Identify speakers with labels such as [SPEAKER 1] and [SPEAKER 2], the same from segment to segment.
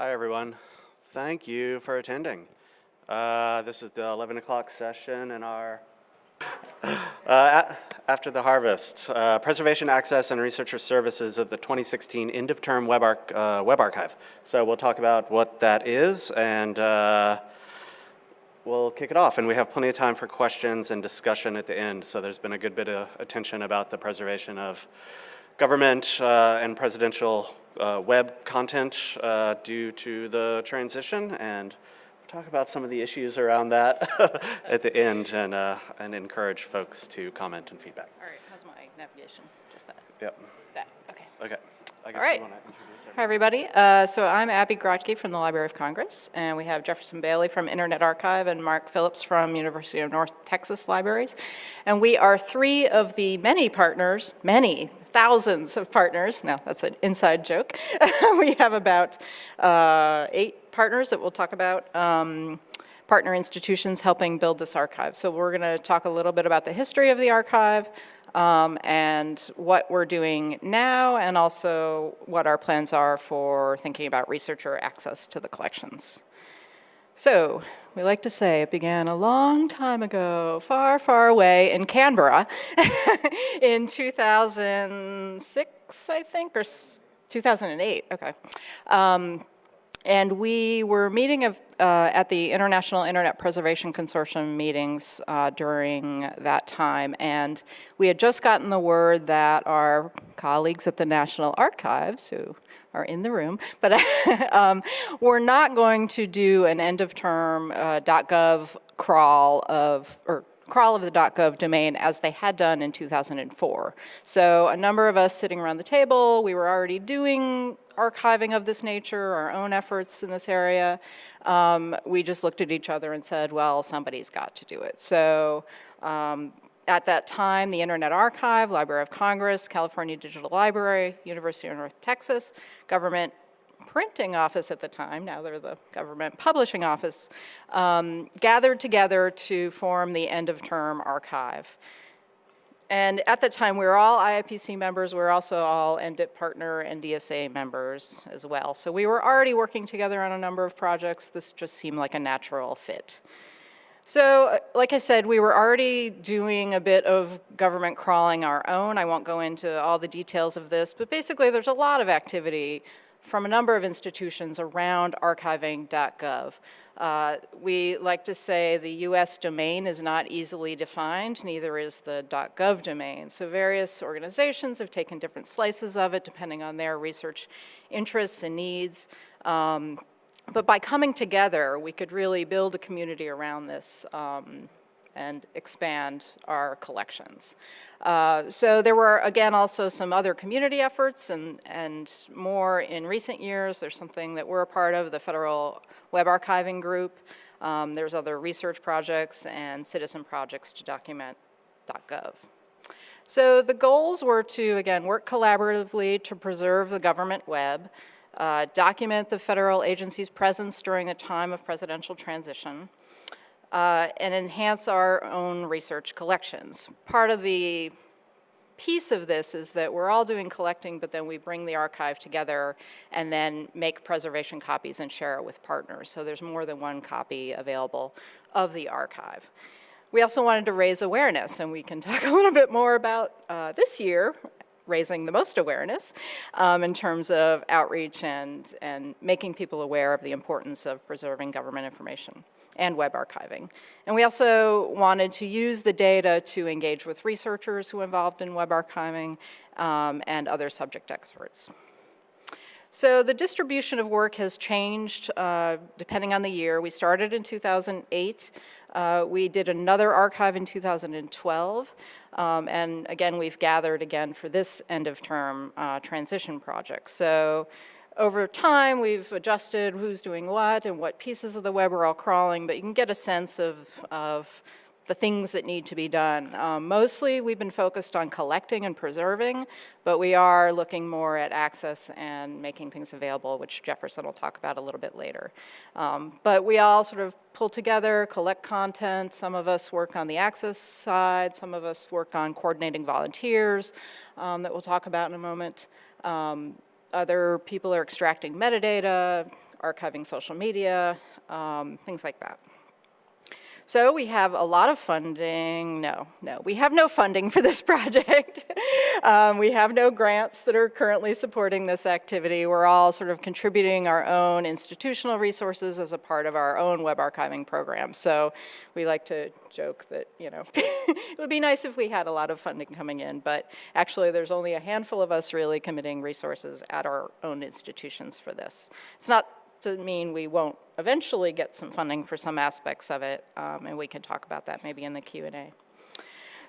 [SPEAKER 1] Hi, everyone. Thank you for attending. Uh, this is the 11 o'clock session in our, uh, after the harvest, uh, Preservation Access and Researcher Services of the 2016 End of Term Web, Arch- uh, Web Archive. So we'll talk about what that is and uh, we'll kick it off. And we have plenty of time for questions and discussion at the end. So there's been a good bit of attention about the preservation of government uh, and presidential uh, web content uh, due to the transition, and we'll talk about some of the issues around that at the end, and, uh, and encourage folks to comment and feedback.
[SPEAKER 2] All right, how's my navigation? Just that,
[SPEAKER 1] Yep,
[SPEAKER 2] that, okay.
[SPEAKER 1] okay. I guess
[SPEAKER 2] right.
[SPEAKER 1] want to introduce
[SPEAKER 2] Hi, everybody. Uh, So I'm Abby Grotke from the Library of Congress, and we have Jefferson Bailey from Internet Archive and Mark Phillips from University of North Texas Libraries. And we are three of the many partners, many, thousands of partners, no, that's an inside joke. We have about uh, eight partners that we'll talk about, um, partner institutions helping build this archive. So we're going to talk a little bit about the history of the archive, um, and what we're doing now, and also what our plans are for thinking about researcher access to the collections. So, we like to say it began a long time ago, far, far away in Canberra in 2006, I think, or 2008, okay. Um, and we were meeting of, uh, at the International Internet Preservation Consortium meetings uh, during that time, and we had just gotten the word that our colleagues at the National Archives, who are in the room, but um, we're not going to do an end-of-term uh, .gov crawl of, or crawl of the .gov domain as they had done in 2004. So a number of us sitting around the table, we were already doing archiving of this nature, our own efforts in this area. Um, we just looked at each other and said, well, somebody's got to do it. So um, at that time, the Internet Archive, Library of Congress, California Digital Library, University of North Texas, Government Printing Office at the time, now they're the Government Publishing Office, um, gathered together to form the end-of-term archive. And at the time, we were all IIPC members, we were also all NDIIPP partner and DSA members as well. So we were already working together on a number of projects. This just seemed like a natural fit. So, uh, like I said, we were already doing a bit of government crawling our own. I won't go into all the details of this, but basically there's a lot of activity from a number of institutions around archiving.gov. Uh, we like to say the US domain is not easily defined, neither is the .gov domain. So various organizations have taken different slices of it depending on their research interests and needs. Um, but by coming together, we could really build a community around this um, and expand our collections. Uh, so there were, again, also some other community efforts and, and more in recent years. There's something that we're a part of, the Federal Web Archiving Group. Um, there's other research projects and citizen projects to document .gov. So the goals were to, again, work collaboratively to preserve the government web, uh, document the federal agency's presence during a time of presidential transition, uh, and enhance our own research collections. Part of the piece of this is that we're all doing collecting, but then we bring the archive together and then make preservation copies and share it with partners. So there's more than one copy available of the archive. We also wanted to raise awareness, and we can talk a little bit more about uh, this year, raising the most awareness um, in terms of outreach and, and making people aware of the importance of preserving government information and web archiving. And we also wanted to use the data to engage with researchers who are involved in web archiving um, and other subject experts. So the distribution of work has changed uh, depending on the year. We started in 2008. Uh, we did another archive in 2012. Um, and again, we've gathered again for this end of term uh, transition project. So over time, we've adjusted who's doing what and what pieces of the web are all crawling, but you can get a sense of, of the things that need to be done. Um, mostly, we've been focused on collecting and preserving, but we are looking more at access and making things available, which Jefferson will talk about a little bit later. Um, but we all sort of pull together, collect content. Some of us work on the access side. Some of us work on coordinating volunteers um, that we'll talk about in a moment. Um, other people are extracting metadata, archiving social media, um, things like that. So we have a lot of funding, no, no, we have no funding for this project. um, we have no grants that are currently supporting this activity. We're all sort of contributing our own institutional resources as a part of our own web archiving program. So we like to joke that, you know, it would be nice if we had a lot of funding coming in, but actually there's only a handful of us really committing resources at our own institutions for this. It's not to mean we won't eventually get some funding for some aspects of it, um, and we can talk about that maybe in the Q&A.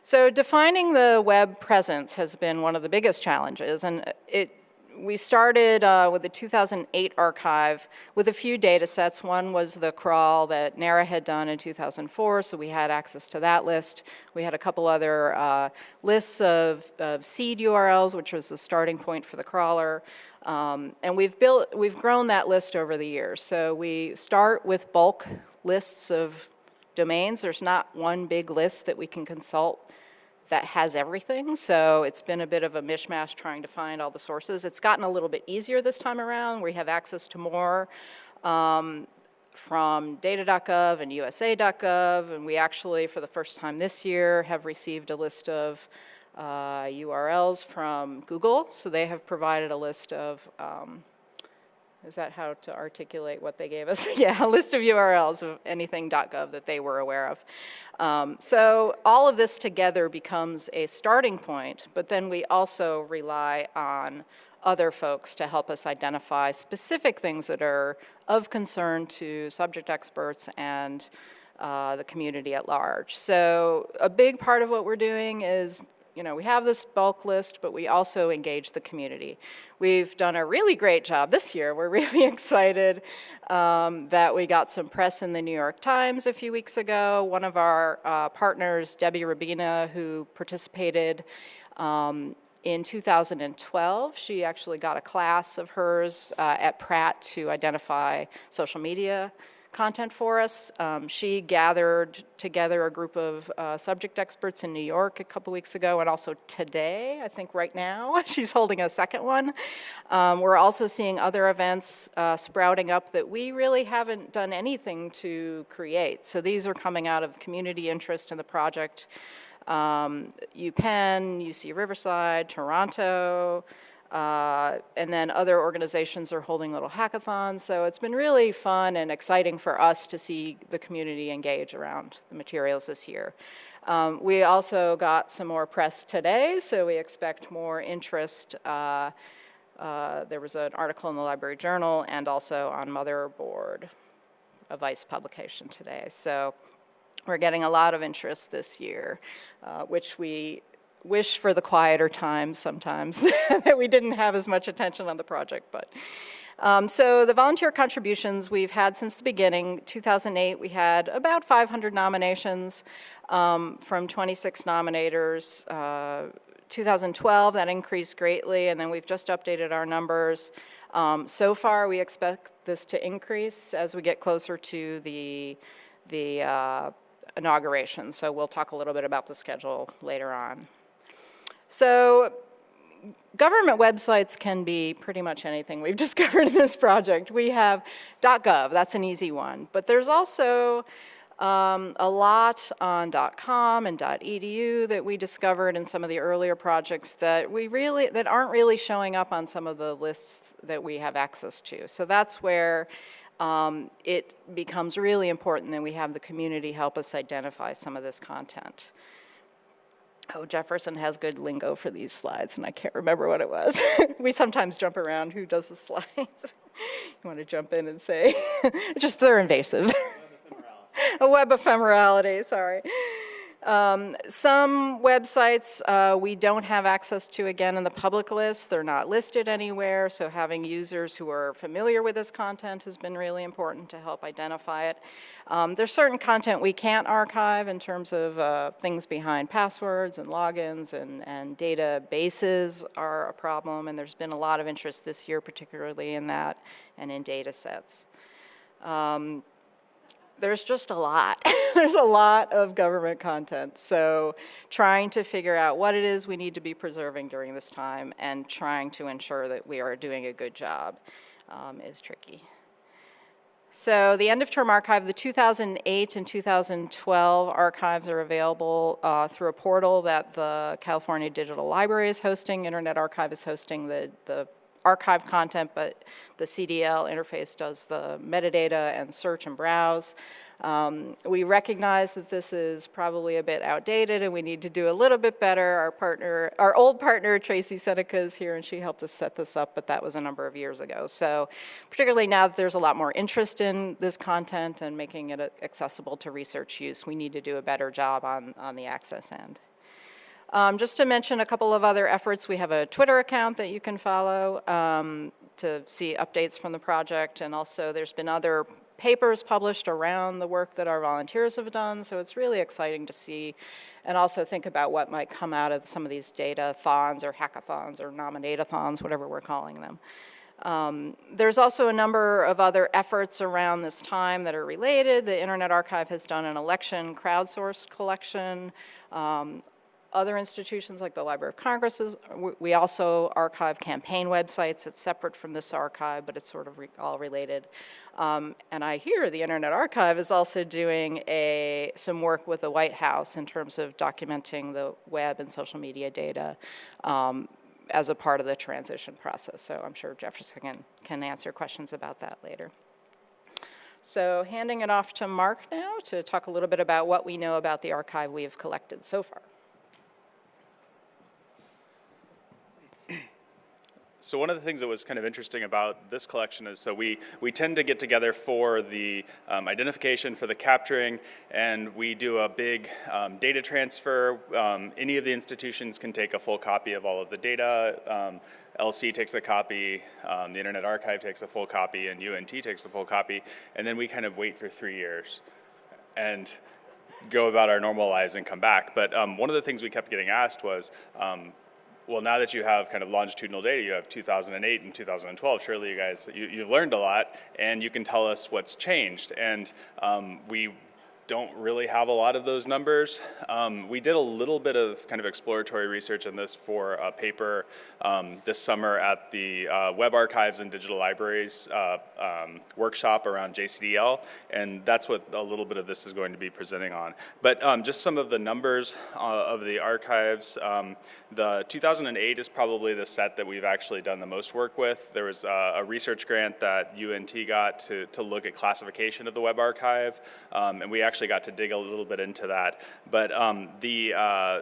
[SPEAKER 2] So defining the web presence has been one of the biggest challenges, and it we started uh, with the 2008 archive with a few data sets. One was the crawl that NARA had done in 2004, so we had access to that list. We had a couple other uh, lists of, of seed URLs, which was the starting point for the crawler. Um, and we've built, we've grown that list over the years. So we start with bulk lists of domains. There's not one big list that we can consult that has everything. So it's been a bit of a mishmash trying to find all the sources. It's gotten a little bit easier this time around. We have access to more um, from data.gov and usa.gov. And we actually, for the first time this year, have received a list of uh, URLs from Google. So they have provided a list of, um, is that how to articulate what they gave us? yeah, a list of URLs of anything.gov that they were aware of. Um, so all of this together becomes a starting point, but then we also rely on other folks to help us identify specific things that are of concern to subject experts and uh, the community at large. So a big part of what we're doing is you know, we have this bulk list, but we also engage the community. We've done a really great job this year. We're really excited um, that we got some press in the New York Times a few weeks ago. One of our uh, partners, Debbie Rabina, who participated um, in 2012, she actually got a class of hers uh, at Pratt to identify social media content for us. Um, she gathered together a group of uh, subject experts in New York a couple weeks ago and also today, I think right now, she's holding a second one. Um, we're also seeing other events uh, sprouting up that we really haven't done anything to create. So these are coming out of community interest in the project. Um, UPenn, UC Riverside, Toronto, uh, and then other organizations are holding little hackathons. So it's been really fun and exciting for us to see the community engage around the materials this year. Um, we also got some more press today, so we expect more interest. Uh, uh, there was an article in the Library Journal and also on Motherboard, a Vice publication today. So we're getting a lot of interest this year, uh, which we wish for the quieter times sometimes that we didn't have as much attention on the project. But um, so the volunteer contributions we've had since the beginning. 2008 we had about 500 nominations um, from 26 nominators. Uh, 2012 that increased greatly and then we've just updated our numbers. Um, so far we expect this to increase as we get closer to the, the uh, inauguration. So we'll talk a little bit about the schedule later on. So government websites can be pretty much anything we've discovered in this project. We have .gov, that's an easy one, but there's also um, a lot on .com and .edu that we discovered in some of the earlier projects that we really, that aren't really showing up on some of the lists that we have access to. So that's where um, it becomes really important that we have the community help us identify some of this content. Oh, Jefferson has good lingo for these slides, and I can't remember what it was. we sometimes jump around who does the slides. you want to jump in and say, just they're invasive. A web ephemerality, sorry. Um, some websites uh, we don't have access to again in the public list. They're not listed anywhere, so having users who are familiar with this content has been really important to help identify it. Um, there's certain content we can't archive in terms of uh, things behind passwords and logins and, and databases are a problem, and there's been a lot of interest this year particularly in that and in data sets. Um, there's just a lot. there's a lot of government content. So trying to figure out what it is we need to be preserving during this time and trying to ensure that we are doing a good job um, is tricky. So the end of term archive, the 2008 and 2012 archives are available uh, through a portal that the California Digital Library is hosting. Internet Archive is hosting the, the archive content, but the CDL interface does the metadata and search and browse. Um, We recognize that this is probably a bit outdated and we need to do a little bit better. Our partner, our old partner Tracy Seneca is here and she helped us set this up, but that was a number of years ago. So particularly now that there's a lot more interest in this content and making it accessible to research use, we need to do a better job on, on the access end. Um, Just to mention a couple of other efforts, we have a Twitter account that you can follow um, to see updates from the project, and also there's been other papers published around the work that our volunteers have done, so it's really exciting to see, and also think about what might come out of some of these data-thons or hackathons or nominate-a-thons, whatever we're calling them. Um, There's also a number of other efforts around this time that are related. The Internet Archive has done an election crowdsourced collection. Um, other institutions like the Library of Congress, we- also archive campaign websites. It's separate from this archive, but it's sort of re- all related. Um, And I hear the Internet Archive is also doing a, some work with the White House in terms of documenting the web and social media data um, as a part of the transition process. So I'm sure Jefferson can, can answer questions about that later. So handing it off to Mark now to talk a little bit about what we know about the archive we have collected so far.
[SPEAKER 3] So one of the things that was kind of interesting about this collection is so we, we tend to get together for the um, identification, for the capturing, and we do a big um, data transfer. Um, any of the institutions can take a full copy of all of the data. Um, LC takes a copy, um, the Internet Archive takes a full copy, and UNT takes a full copy, and then we kind of wait for three years. And go about our normal lives and come back. But um, one of the things we kept getting asked was, well, now that you have kind of longitudinal data, you have 2008 and 2012. Surely you guys, you, you've learned a lot, and you can tell us what's changed. And um, we don't really have a lot of those numbers. Um, we did a little bit of kind of exploratory research on this for a paper um, this summer at the uh, Web Archives and Digital Libraries uh, um, workshop around JCDL, and that's what a little bit of this is going to be presenting on. But um, just some of the numbers uh, of the archives. Um, the 2008 is probably the set that we've actually done the most work with. There was uh, a research grant that UNT got to, to look at classification of the Web Archive, um, and we actually got to dig a little bit into that. But um, the uh,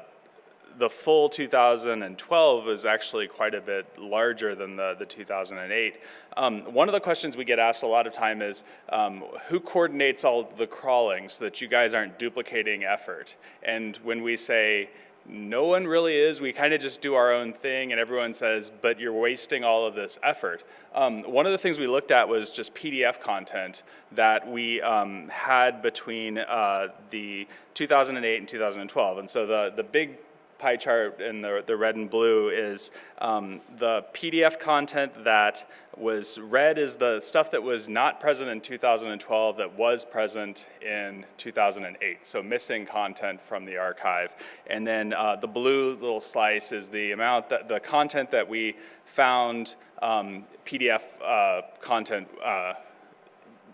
[SPEAKER 3] the full 2012 is actually quite a bit larger than the, the 2008. Um, one of the questions we get asked a lot of time is, um, who coordinates all the crawling so that you guys aren't duplicating effort? And when we say, no one really is. We kind of just do our own thing, and everyone says, but you're wasting all of this effort. Um, one of the things we looked at was just PDF content that we um, had between uh, the 2008 and 2012. And so the, the big pie chart in the, the red and blue is um, the PDF content that was red is the stuff that was not present in 2012 that was present in 2008. So missing content from the archive. And then uh, the blue little slice is the amount that the content that we found um, PDF uh, content uh,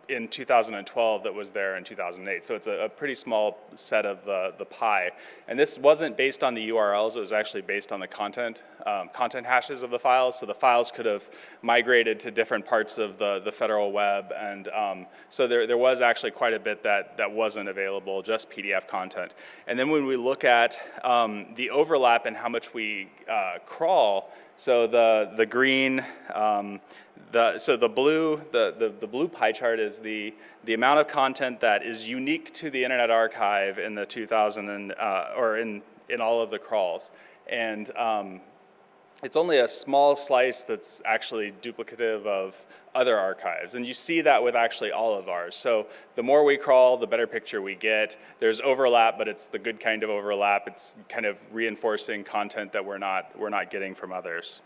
[SPEAKER 3] in 2012 that was there in 2008. So it's a, a, pretty small set of the, the pie. And this wasn't based on the URLs, it was actually based on the content, um, content hashes of the files. So the files could have migrated to different parts of the, the federal web. And um, so there, there was actually quite a bit that, that wasn't available, just PDF content. And then when we look at um, the overlap and how much we uh, crawl, so the, the green, um, the, so the blue, the, the, the, blue pie chart is the, the amount of content that is unique to the Internet Archive in the 2000 and, uh, or in, in all of the crawls. And um, it's only a small slice that's actually duplicative of other archives. And you see that with actually all of ours. So the more we crawl, the better picture we get. There's overlap, but it's the good kind of overlap. It's kind of reinforcing content that we're not, we're not getting from others.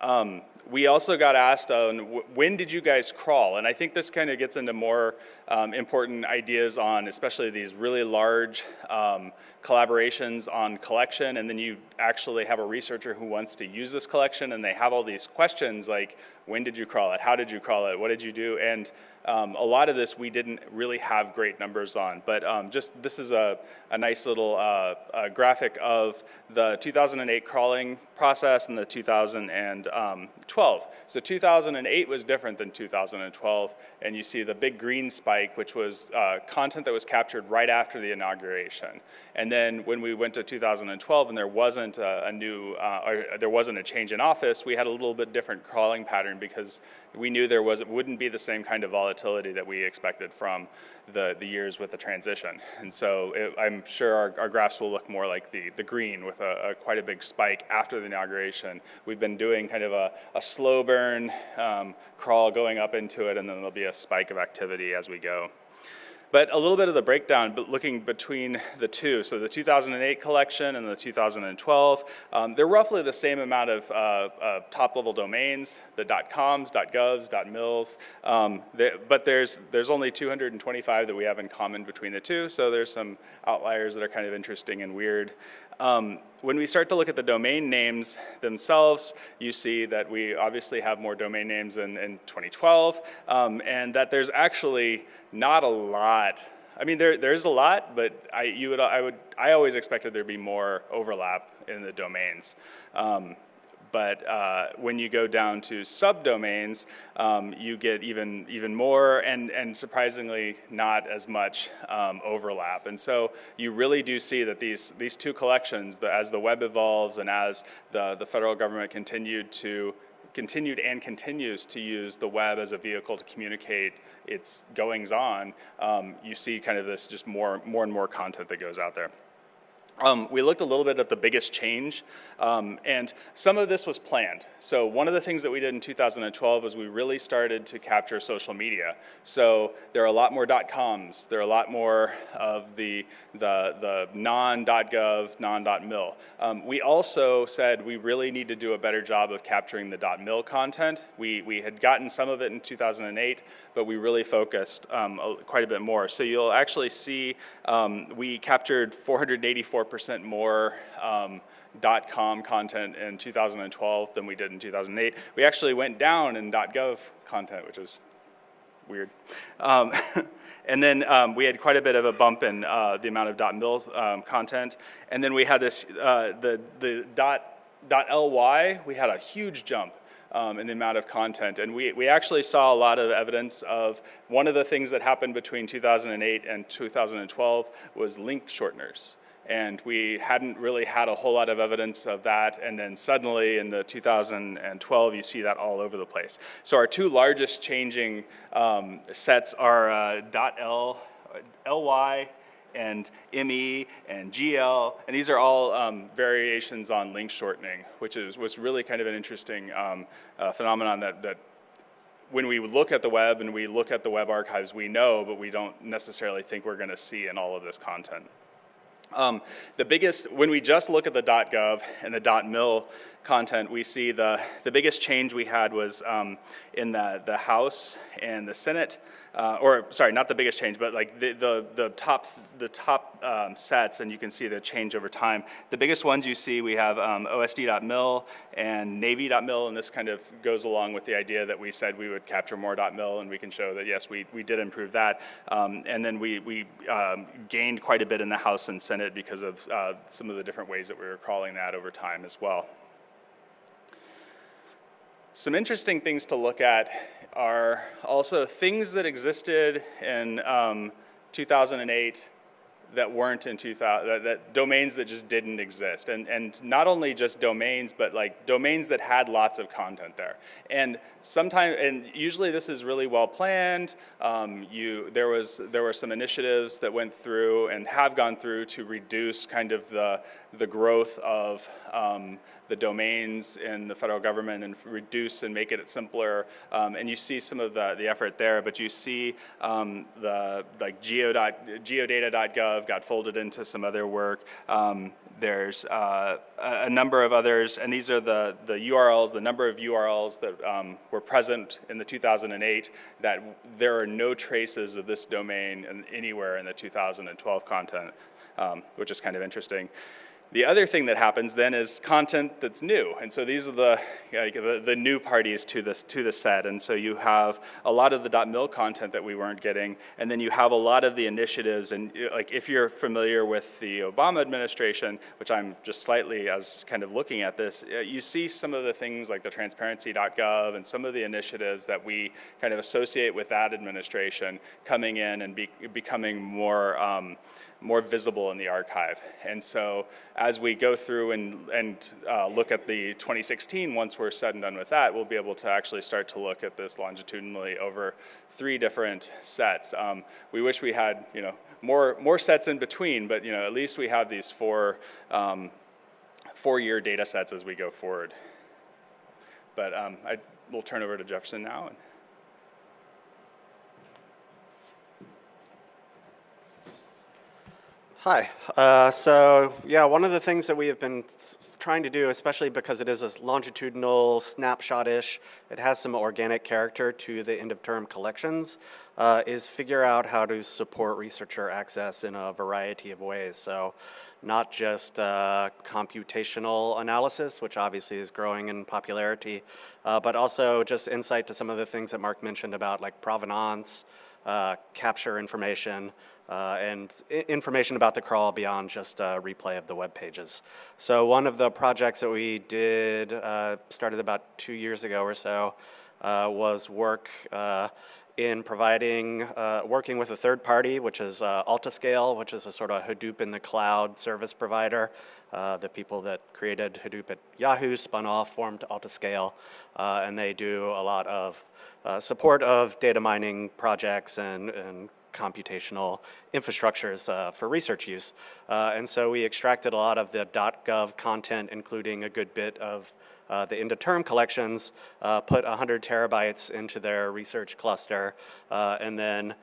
[SPEAKER 3] Um, we also got asked on when did you guys crawl? And I think this kind of gets into more um, important ideas on especially these really large um, collaborations on collection. And then you actually have a researcher who wants to use this collection and they have all these questions like, when did you crawl it? How did you crawl it? What did you do? And um, a lot of this we didn't really have great numbers on, but um, just this is a, a nice little uh, graphic of the 2008 crawling process and the 2012. So 2008 was different than 2012, and you see the big green spike, which was uh, content that was captured right after the inauguration. And then when we went to 2012 and there wasn't a, a new, uh, there wasn't a change in office, we had a little bit different crawling pattern because we knew there was, it wouldn't be the same kind of volatility that we expected from the, the years with the transition. And so it, I'm sure our, our graphs will look more like the, the green with a, a quite a big spike after the inauguration. We've been doing kind of a, a slow burn um, crawl going up into it and then there'll be a spike of activity as we go. But a little bit of the breakdown, but looking between the two. So the 2008 collection and the 2012, um, they're roughly the same amount of uh, uh, top-level domains, the .coms, .govs, .mils. Um, they, but there's there's only 225 that we have in common between the two. So there's some outliers that are kind of interesting and weird. Um, when we start to look at the domain names themselves, you see that we obviously have more domain names in, in 2012, um, and that there's actually not a lot. I mean, there there's a lot, but I you would I would I always expected there'd be more overlap in the domains. Um, but uh, when you go down to subdomains, um, you get even even more, and and surprisingly not as much um, overlap. And so you really do see that these these two collections, the, as the web evolves and as the the federal government continued to continued and continues to use the web as a vehicle to communicate its goings on, um, you see kind of this just more more and more content that goes out there. Um, we looked a little bit at the biggest change, um, and some of this was planned. So one of the things that we did in 2012 was we really started to capture social media. So there are a lot more .coms, there are a lot more of the, the, the non.gov, non.mil. Um, we also said we really need to do a better job of capturing the .mil content. We, we had gotten some of it in 2008, but we really focused um, quite a bit more. So you'll actually see um, we captured 484 percent more um, .com content in 2012 than we did in 2008. We actually went down in .gov content, which is weird. Um, and then um, we had quite a bit of a bump in uh, the amount of .mil um, content. And then we had this, uh, the, the dot, .ly, we had a huge jump. Um, in the amount of content. And we, we actually saw a lot of evidence of one of the things that happened between 2008 and 2012 was link shorteners and we hadn't really had a whole lot of evidence of that. And then suddenly in the 2012, you see that all over the place. So our two largest changing um, sets are uh, .l, ly, and ME and GL, and these are all um, variations on link shortening, which is, was really kind of an interesting um, uh, phenomenon that, that when we look at the web and we look at the web archives, we know, but we don't necessarily think we're going to see in all of this content. Um, the biggest, when we just look at the dot .gov and the .mil content, we see the, the biggest change we had was um, in the, the House and the Senate, uh, or sorry, not the biggest change, but like the, the, the top, the top um, sets, and you can see the change over time. The biggest ones you see, we have um, OSD.mil and Navy.mil, and this kind of goes along with the idea that we said we would capture more .mil, and we can show that yes, we, we did improve that. Um, and then we, we um, gained quite a bit in the House and Senate because of uh, some of the different ways that we were crawling that over time as well. Some interesting things to look at are also things that existed in um, 2008 that weren't in 2000, that, that, domains that just didn't exist. And, and not only just domains, but like domains that had lots of content there. And sometimes, and usually this is really well planned. Um, you, there, was, there were some initiatives that went through and have gone through to reduce kind of the, the growth of um, the domains in the federal government and reduce and make it simpler. Um, and you see some of the, the effort there, but you see um, the like geo dot, geodata.gov got folded into some other work. Um, there's uh, a a number of others, and these are the, the URLs, the number of URLs that um, were present in the 2008, that there are no traces of this domain in- anywhere in the 2012 content, um, which is kind of interesting. The other thing that happens then is content that's new, and so these are the like, the, the new parties to this to the set, and so you have a lot of the .mil content that we weren't getting, and then you have a lot of the initiatives, and uh, like if you're familiar with the Obama administration, which I'm just slightly as kind of looking at this, uh, you see some of the things like the transparency.gov and some of the initiatives that we kind of associate with that administration coming in and be, becoming more. Um, more visible in the archive. And so as we go through and, and uh, look at the 2016, once we're said and done with that, we'll be able to actually start to look at this longitudinally over three different sets. Um, we wish we had, you know, more, more sets in between, but, you know, at least we have these four, um, four-year data sets as we go forward. But um, I will turn over to Jefferson now.
[SPEAKER 1] Hi. Uh, so, yeah, one of the things that we have been trying to do, especially because it is a longitudinal snapshot-ish, it has some organic character to the end-of-term collections, uh, is figure out how to support researcher access in a variety of ways. So, not just uh, computational analysis, which obviously is growing in popularity, uh, but also just insight to some of the things that Mark mentioned about like provenance, uh, capture information, uh, and information about the crawl beyond just a replay of the web pages. So one of the projects that we did, uh, started about two years ago or so, uh, was work uh, in providing, uh, working with a third party, which is uh, Altiscale, which is a sort of Hadoop in the cloud service provider. Uh, the people that created Hadoop at Yahoo spun off, formed Altiscale, uh, and they do a lot of uh, support of data mining projects and, and computational infrastructures uh, for research use. Uh, and so we extracted a lot of the .gov content, including a good bit of uh, the end-of-term collections, uh, put 100 terabytes into their research cluster, uh, and then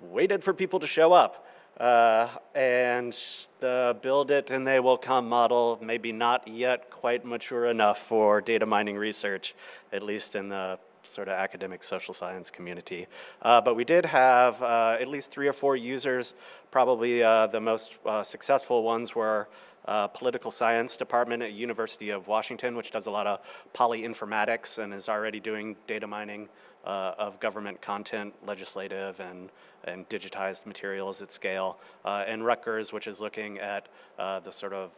[SPEAKER 1] waited for people to show up. Uh, and the build it and they will come model, maybe not yet quite mature enough for data mining research, at least in the sort of academic social science community. Uh, but we did have uh, at least three or four users. Probably uh, the most uh, successful ones were uh, political science department at University of Washington, which does a lot of polyinformatics and is already doing data mining uh, of government content, legislative and, and digitized materials at scale. And Rutgers, which is looking at the sort of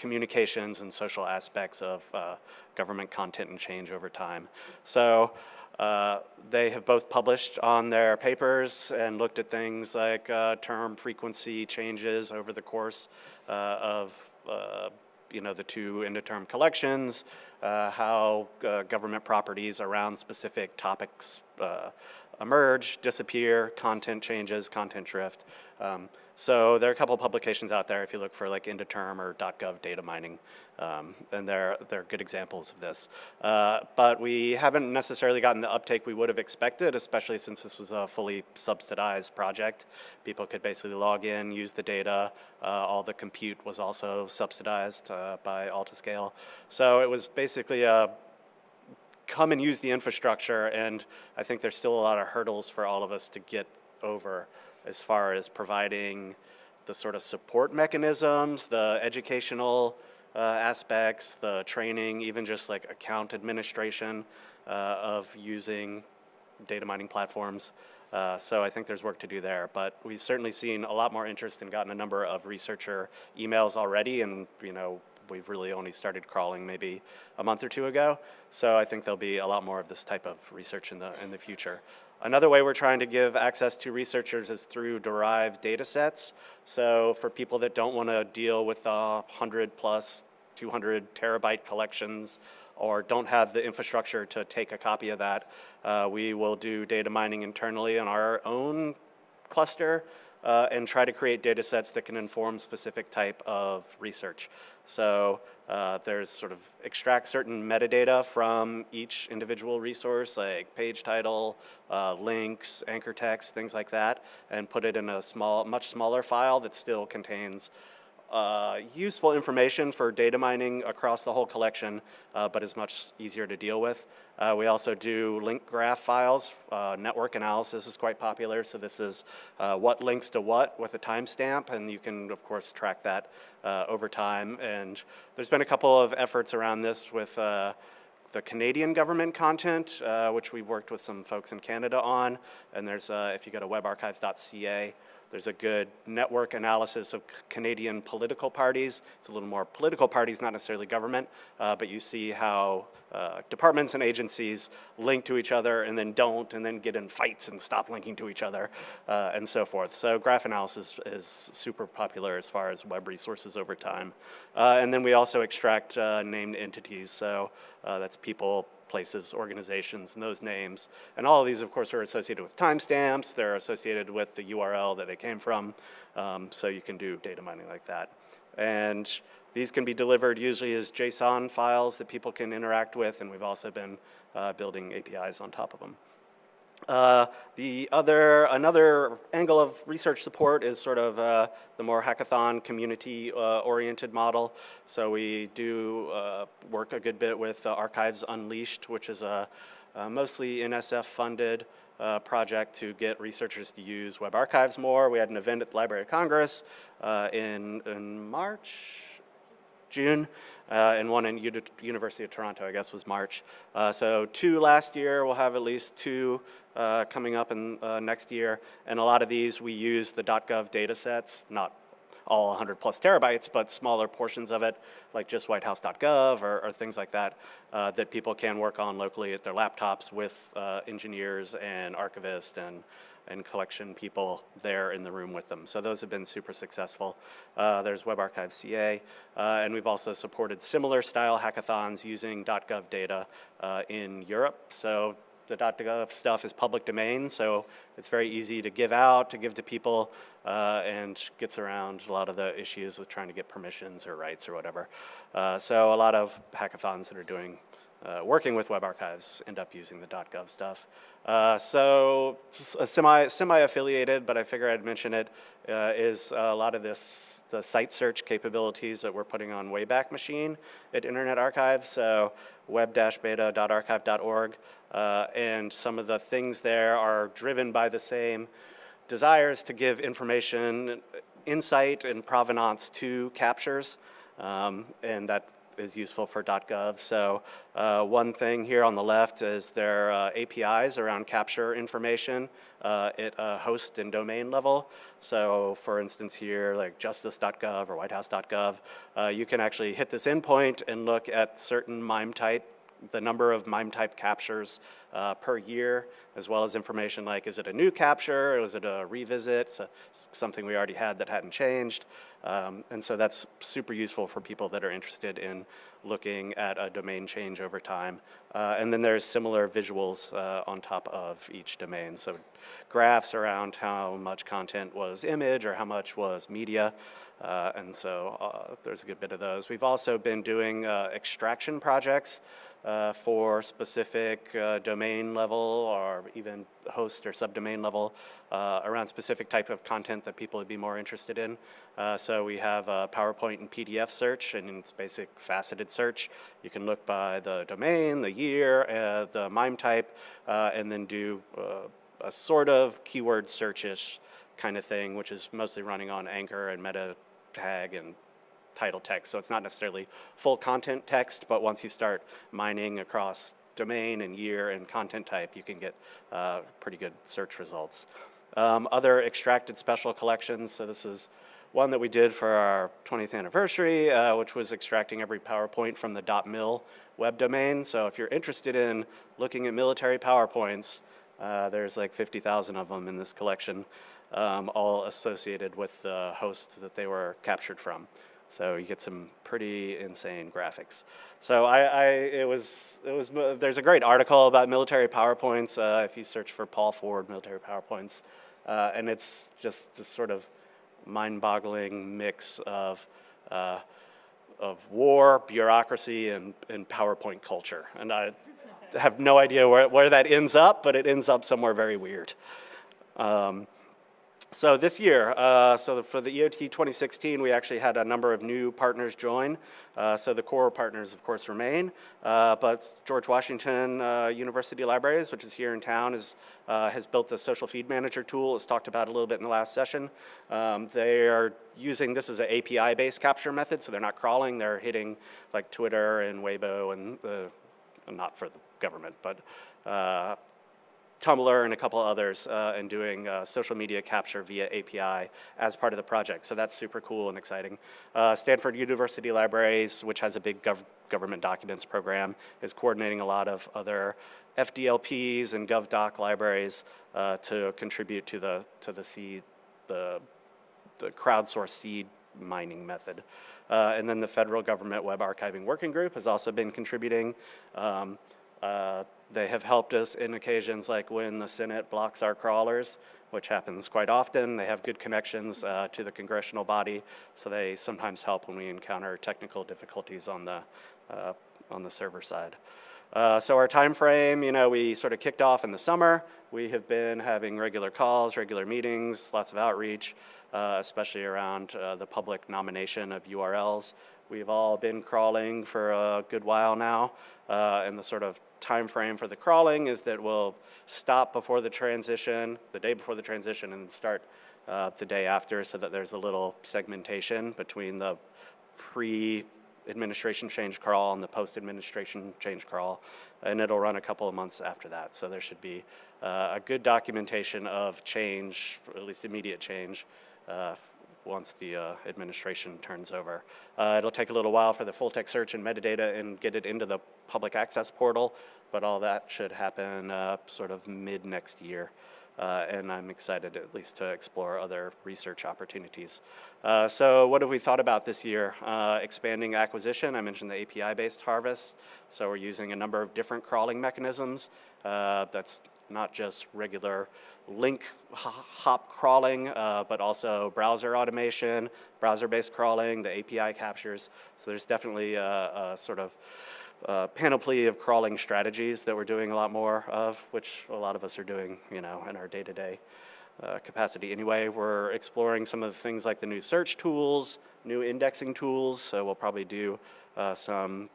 [SPEAKER 1] communications and social aspects of uh, government content and change over time. So uh, they have both published on their papers and looked at things like uh, term frequency changes over the course uh, of uh, you know the two end-of-term collections, uh, how uh, government properties around specific topics uh, emerge, disappear, content changes, content drift. Um, so there are a couple publications out there if you look for like end-of-term or .gov data mining, um, and they're, they're good examples of this. Uh, but we haven't necessarily gotten the uptake we would have expected, especially since this was a fully subsidized project. People could basically log in, use the data. Uh, all the compute was also subsidized uh, by Altiscale. So it was basically a come and use the infrastructure, and I think there's still a lot of hurdles for all of us to get over as far as providing the sort of support mechanisms, the educational uh, aspects, the training, even just like account administration uh, of using data mining platforms. Uh, so I think there's work to do there, but we've certainly seen a lot more interest and gotten a number of researcher emails already, and you know we've really only started crawling maybe a month or two ago. So I think there'll be a lot more of this type of research in the in the future. Another way we're trying to give access to researchers is through derived data sets. So for people that don't want to deal with the 100 plus 200 terabyte collections or don't have the infrastructure to take a copy of that, uh, we will do data mining internally on our own cluster uh, and try to create data sets that can inform specific type of research. So uh, there's sort of extract certain metadata from each individual resource, like page title, uh, links, anchor text, things like that, and put it in a small, much smaller file that still contains uh, useful information for data mining across the whole collection, uh, but is much easier to deal with. Uh, we also do link graph files. Uh, network analysis is quite popular, so this is uh, what links to what with a timestamp, and you can, of course, track that over time. And there's been a couple of efforts around this with the Canadian government content, which we worked with some folks in Canada on. And there's, if you go to webarchives.ca, there's a good network analysis of Canadian political parties. It's a little more political parties, not necessarily government, uh, but you see how uh, departments and agencies link to each other and then don't, and then get in fights and stop linking to each other, uh, and so forth. So graph analysis is super popular as far as web resources over time. Uh, and then we also extract uh, named entities, so uh, that's people, places, organizations, and those names. And all of these, of course, are associated with timestamps. They're associated with the URL that they came from. Um, so you can do data mining like that. And these can be delivered usually as JSON files that people can interact with, and we've also been uh, building APIs on top of them. Uh, the other, another angle of research support is sort of uh, the more hackathon community uh, oriented model. So we do uh, work a good bit with uh, Archives Unleashed, which is a, a mostly NSF funded uh, project to get researchers to use web archives more. We had an event at the Library of Congress uh, in, in March, June, uh, and one in Uni- University of Toronto, I guess, was March. Uh, so two last year, we'll have at least two uh, coming up in uh, next year, and a lot of these we use the .gov data sets, not all 100 plus terabytes, but smaller portions of it, like just whitehouse.gov or, or things like that, uh, that people can work on locally at their laptops with uh, engineers and archivists and and collection people there in the room with them. So those have been super successful. Uh, there's WebArchive CA, uh, and we've also supported similar style hackathons using .gov data uh, in Europe. So the .gov stuff is public domain, so it's very easy to give out, to give to people, uh, and gets around a lot of the issues with trying to get permissions or rights or whatever. Uh, so a lot of hackathons that are doing uh, working with web archives end up using the .gov stuff. Uh, so s- a semi semi-affiliated, but I figure I'd mention it, uh, is a lot of this the site search capabilities that we're putting on Wayback Machine at Internet Archive. So web-beta.archive.org, uh, and some of the things there are driven by the same desires to give information, insight, and provenance to captures, um, and that is useful for .gov. So uh, one thing here on the left is their uh, APIs around capture information uh, at a host and domain level. So for instance here, like justice.gov or whitehouse.gov, uh, you can actually hit this endpoint and look at certain MIME type the number of MIME type captures uh, per year, as well as information like is it a new capture, or is it a revisit, so something we already had that hadn't changed. Um, and so that's super useful for people that are interested in looking at a domain change over time. Uh, and then there's similar visuals uh, on top of each domain. So graphs around how much content was image or how much was media. Uh, and so uh, there's a good bit of those. We've also been doing uh, extraction projects uh, for specific uh, domain level or even host or subdomain level uh, around specific type of content that people would be more interested in. Uh, so we have a PowerPoint and PDF search and it's basic faceted search. You can look by the domain, the year, uh, the MIME type, uh, and then do a sort of keyword search-ish kind of thing, which is mostly running on Anchor and meta tag and title text. So it's not necessarily full content text, but once you start mining across domain and year and content type, you can get uh, pretty good search results. Um, other extracted special collections, so this is one that we did for our 20th anniversary, uh, which was extracting every PowerPoint from the .mil web domain. So if you're interested in looking at military PowerPoints, uh, there's like 50,000 of them in this collection, um, all associated with the host that they were captured from. So you get some pretty insane graphics. So I, I it was, it was, there's a great article about military PowerPoints uh, if you search for Paul Ford military PowerPoints. Uh, and it's just this sort of mind-boggling mix of, uh, of war, bureaucracy, and, and PowerPoint culture. And I have no idea where, where that ends up, but it ends up somewhere very weird. Um, So this year, uh, so for the EOT 2016, we actually had a number of new partners join. Uh, so the core partners, of course, remain. Uh, but George Washington uh, University Libraries, which is here in town, is, uh, has built a social feed manager tool, as talked about a little bit in the last session. Um, they are using this as an API-based capture method, so they're not crawling. They're hitting like Twitter and Weibo and the, not for the government, but uh, Tumblr and a couple others uh, and doing uh, social media capture via API as part of the project. So that's super cool and exciting. Uh, Stanford University Libraries, which has a big gov government documents program, is coordinating a lot of other FDLPs and GovDoc libraries uh, to contribute to the to the seed the the crowdsourced seed mining method. Uh, and then the federal government web archiving working group has also been contributing. Um, uh, they have helped us in occasions like when the Senate blocks our crawlers, which happens quite often. They have good connections uh, to the congressional body, so they sometimes help when we encounter technical difficulties on the, uh, on the server side. Uh, so our time frame, you know, we sort of kicked off in the summer. We have been having regular calls, regular meetings, lots of outreach, uh, especially around uh, the public nomination of URLs. We've all been crawling for a good while now, uh, and the sort of time frame for the crawling is that we'll stop before the transition, the day before the transition, and start uh, the day after so that there's a little segmentation between the pre-administration change crawl and the post-administration change crawl, and it'll run a couple of months after that. So there should be uh, a good documentation of change, or at least immediate change, uh, once the uh, administration turns over. Uh, it'll take a little while for the full text search and metadata and get it into the public access portal, but all that should happen uh, sort of mid next year. Uh, and I'm excited at least to explore other research opportunities. Uh, so what have we thought about this year? Expanding acquisition, I mentioned the API-based harvest. So we're using a number of different crawling mechanisms. that's not just regular link hop crawling, uh, but also browser automation, browser-based crawling, the API captures. So there's definitely a, a sort of uh, panoply of crawling strategies that we're doing a lot more of, which a lot of us are doing, you know, in our day-to-day -day, uh, capacity. Anyway, we're exploring some of the things like the new search tools, new indexing tools, so we'll probably do uh, some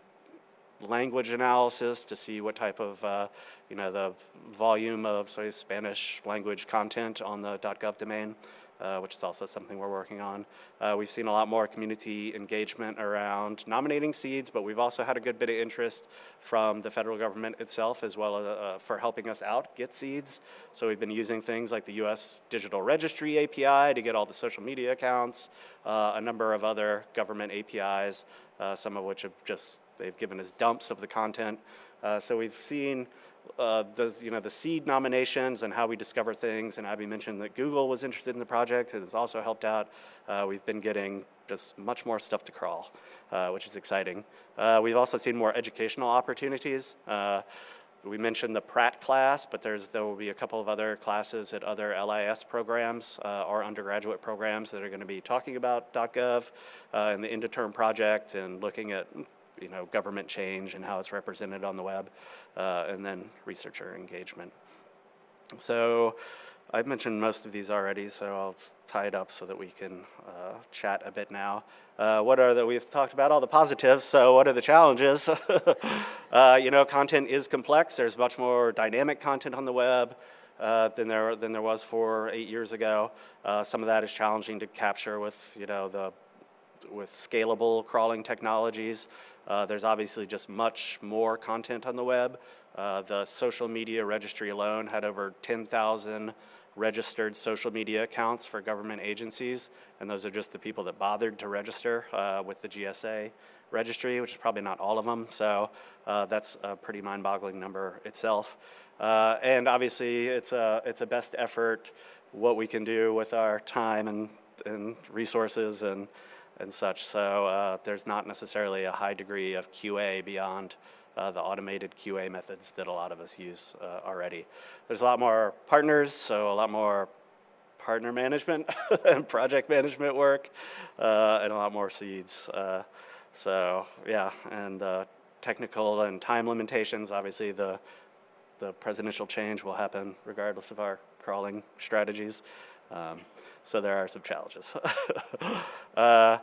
[SPEAKER 1] language analysis to see what type of, uh, you know, the volume of, say, Spanish language content on the .gov domain, uh, which is also something we're working on. Uh, we've seen a lot more community engagement around nominating seeds, but we've also had a good bit of interest from the federal government itself as well as, uh, for helping us out get seeds. So we've been using things like the U.S. Digital Registry API to get all the social media accounts, uh, a number of other government APIs, uh, some of which have just They've given us dumps of the content. Uh, so we've seen uh, those, you know, the seed nominations and how we discover things. And Abby mentioned that Google was interested in the project. It has also helped out. Uh, we've been getting just much more stuff to crawl, uh, which is exciting. Uh, we've also seen more educational opportunities. Uh, we mentioned the Pratt class, but there's, there will be a couple of other classes at other LIS programs uh, or undergraduate programs that are going to be talking about .gov and the end of term project and looking at you know, government change and how it's represented on the web, uh, and then researcher engagement. So I've mentioned most of these already, so I'll tie it up so that we can uh, chat a bit now. Uh, what are the, we've talked about all the positives, so what are the challenges? uh, you know, content is complex. There's much more dynamic content on the web uh, than, there, than there was four, eight years ago. Uh, some of that is challenging to capture with, you know, the, with scalable crawling technologies. Uh, there's obviously just much more content on the web. Uh, the social media registry alone had over 10,000 registered social media accounts for government agencies, and those are just the people that bothered to register uh, with the GSA registry, which is probably not all of them, so uh, that's a pretty mind-boggling number itself. Uh, and obviously, it's a, it's a best effort, what we can do with our time and, and resources and and such. So uh, there's not necessarily a high degree of QA beyond uh, the automated QA methods that a lot of us use uh, already. There's a lot more partners, so a lot more partner management and project management work, uh, and a lot more seeds. Uh, so yeah, and uh, technical and time limitations, obviously the the presidential change will happen regardless of our crawling strategies. Um, so there are some challenges. uh,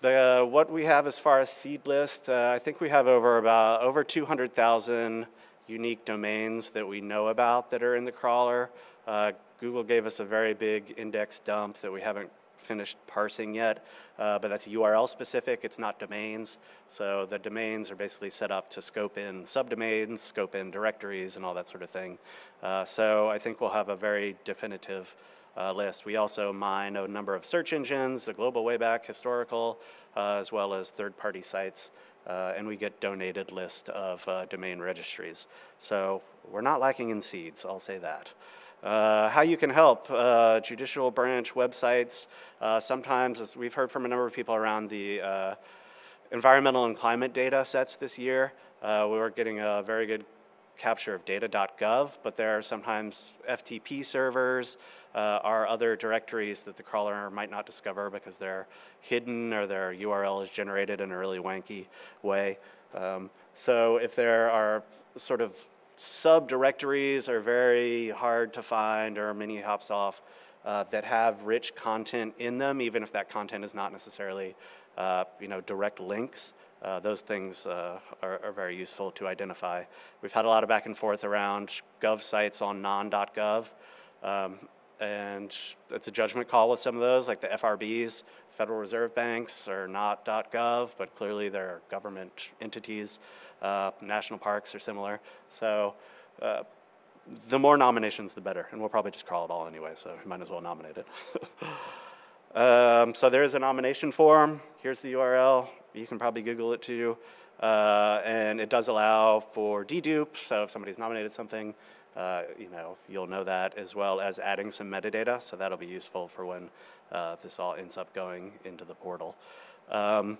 [SPEAKER 1] the, what we have as far as seed list, uh, I think we have over about over 200,000 unique domains that we know about that are in the crawler. Uh, Google gave us a very big index dump that we haven't finished parsing yet, uh, but that's URL specific, it's not domains. So the domains are basically set up to scope in subdomains, scope in directories and all that sort of thing. Uh, so I think we'll have a very definitive uh, list. We also mine a number of search engines, the Global Wayback Historical, uh, as well as third-party sites, uh, and we get donated list of uh, domain registries. So we're not lacking in seeds, I'll say that. Uh, how you can help uh, judicial branch websites. Uh, sometimes, as we've heard from a number of people around the environmental and climate data sets this year, we were getting a very good capture of data.gov, but there are sometimes FTP servers uh, or other directories that the crawler might not discover because they're hidden or their URL is generated in a really wanky way. Um, so if there are sort of subdirectories are very hard to find or many hops off uh, that have rich content in them, even if that content is not necessarily, uh, you know, direct links. Uh, those things uh, are, are, very useful to identify. We've had a lot of back and forth around gov sites on non.gov, um, and it's a judgment call with some of those, like the FRBs, Federal Reserve Banks, are not .gov, but clearly they're government entities. Uh, national parks are similar. So uh, the more nominations, the better. And we'll probably just crawl it all anyway, so you might as well nominate it. um, so there is a nomination form. Here's the URL. You can probably Google it too. Uh, and it does allow for dedupe, so if somebody's nominated something, uh, you know, you'll know that as well as adding some metadata, so that'll be useful for when uh, this all ends up going into the portal. Um,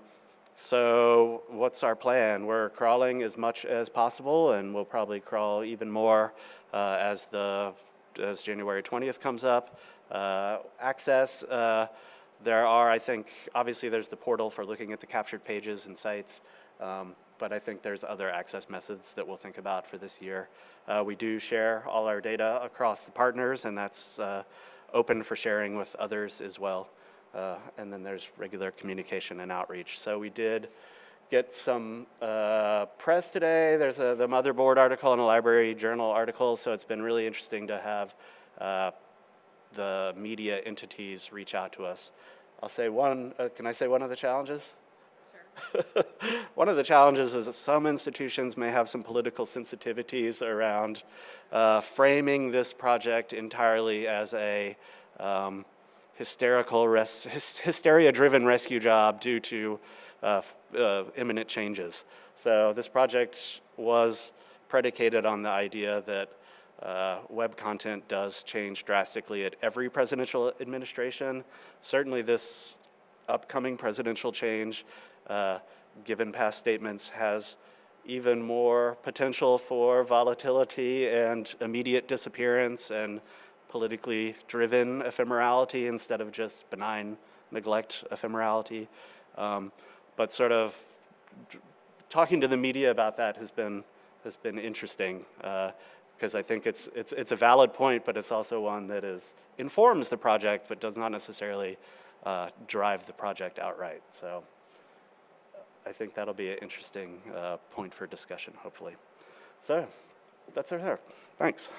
[SPEAKER 1] so what's our plan? We're crawling as much as possible and we'll probably crawl even more uh, as the as January 20th comes up. Uh, access, uh, there are, I think, obviously there's the portal for looking at the captured pages and sites, um, but I think there's other access methods that we'll think about for this year. Uh, we do share all our data across the partners and that's uh, open for sharing with others as well. Uh, and then there's regular communication and outreach. So we did get some uh, press today. There's a, the motherboard article and a library journal article, so it's been really interesting to have uh, the media entities reach out to us. I'll say one, uh, can I say one of the challenges? Sure. one of the challenges is that some institutions may have some political sensitivities around uh, framing this project entirely as a um, hysterical, hysteria-driven rescue job due to uh, uh, imminent changes. So this project was predicated on the idea that uh, web content does change drastically at every presidential administration. Certainly this upcoming presidential change, uh, given past statements, has even more potential for volatility and immediate disappearance and politically driven ephemerality instead of just benign neglect ephemerality. Um, but sort of talking to the media about that has been, has been interesting because I think it's, it's, it's a valid point, but it's also one that is, informs the project but does not necessarily uh, drive the project outright. So I think that'll be an interesting uh, point for discussion, hopefully. So that's our there. Thanks.